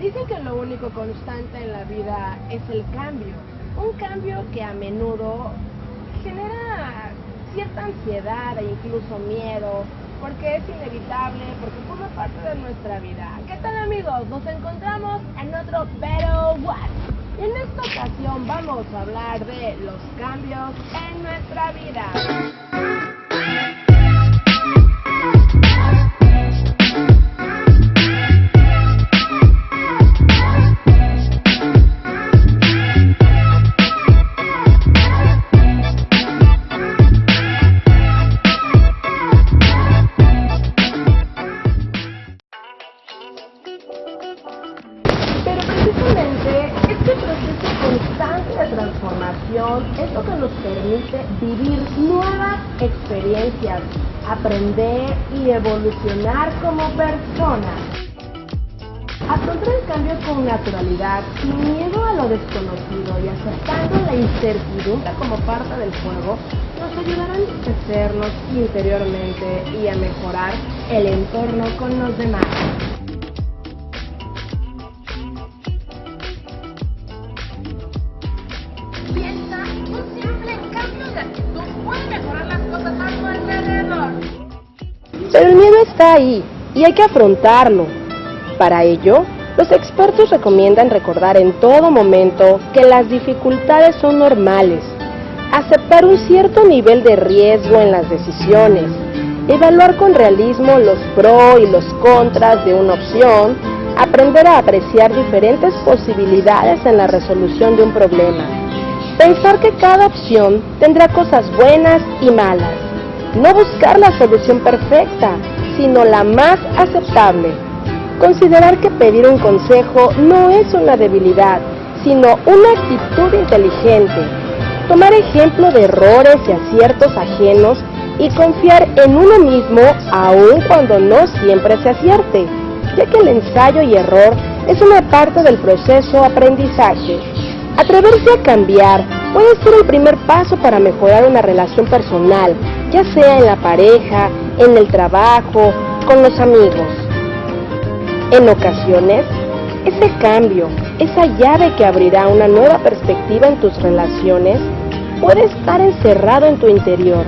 Dicen que lo único constante en la vida es el cambio. Un cambio que a menudo genera cierta ansiedad e incluso miedo, porque es inevitable, porque forma parte de nuestra vida. ¿Qué tal amigos? Nos encontramos en otro Better What. En esta ocasión vamos a hablar de los cambios en nuestra vida. Vivir nuevas experiencias, aprender y evolucionar como personas. Afrontar el cambio con naturalidad, sin miedo a lo desconocido y aceptando la incertidumbre como parte del juego, nos ayudará a enriquecernos interiormente y a mejorar el entorno con los demás. Pero el miedo está ahí y hay que afrontarlo. Para ello, los expertos recomiendan recordar en todo momento que las dificultades son normales, aceptar un cierto nivel de riesgo en las decisiones, evaluar con realismo los pros y los contras de una opción, aprender a apreciar diferentes posibilidades en la resolución de un problema, pensar que cada opción tendrá cosas buenas y malas, no buscar la solución perfecta, sino la más aceptable. Considerar que pedir un consejo no es una debilidad, sino una actitud inteligente. Tomar ejemplo de errores y aciertos ajenos y confiar en uno mismo aun cuando no siempre se acierte, ya que el ensayo y error es una parte del proceso aprendizaje. Atreverse a cambiar puede ser el primer paso para mejorar una relación personal, ya sea en la pareja, en el trabajo, con los amigos. En ocasiones, ese cambio, esa llave que abrirá una nueva perspectiva en tus relaciones, puede estar encerrado en tu interior.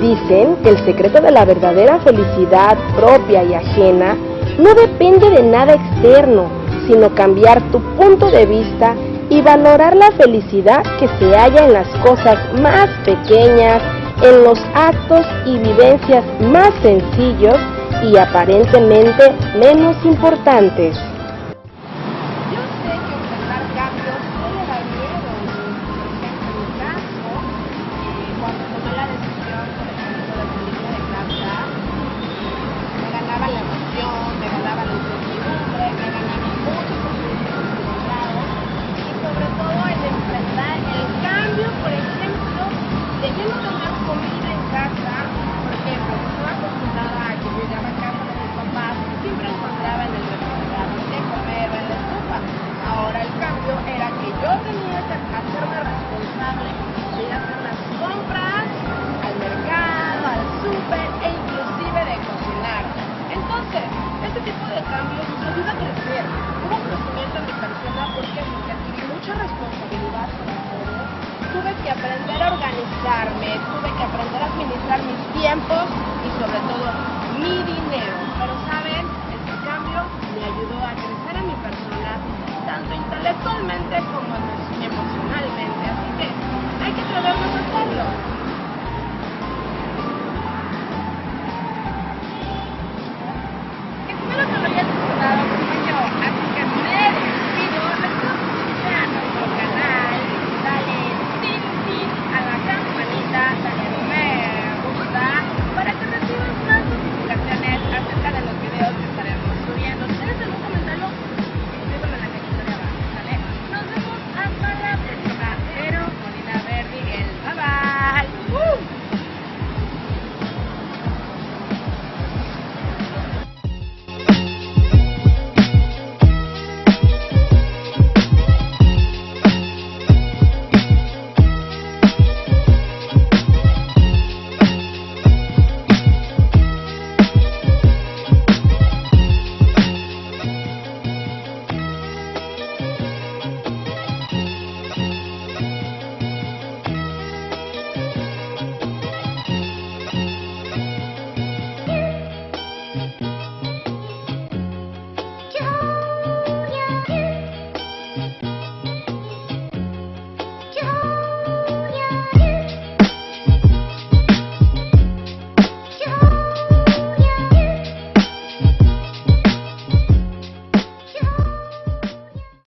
Dicen que el secreto de la verdadera felicidad propia y ajena no depende de nada externo, sino cambiar tu punto de vista y valorar la felicidad que se halla en las cosas más pequeñas, en los actos y vivencias más sencillos y aparentemente menos importantes. Que aprender a organizarme, tuve que aprender a administrar mis tiempos y sobre todo mi dinero. Pero saben, este cambio me ayudó a crecer en mi persona, tanto intelectualmente como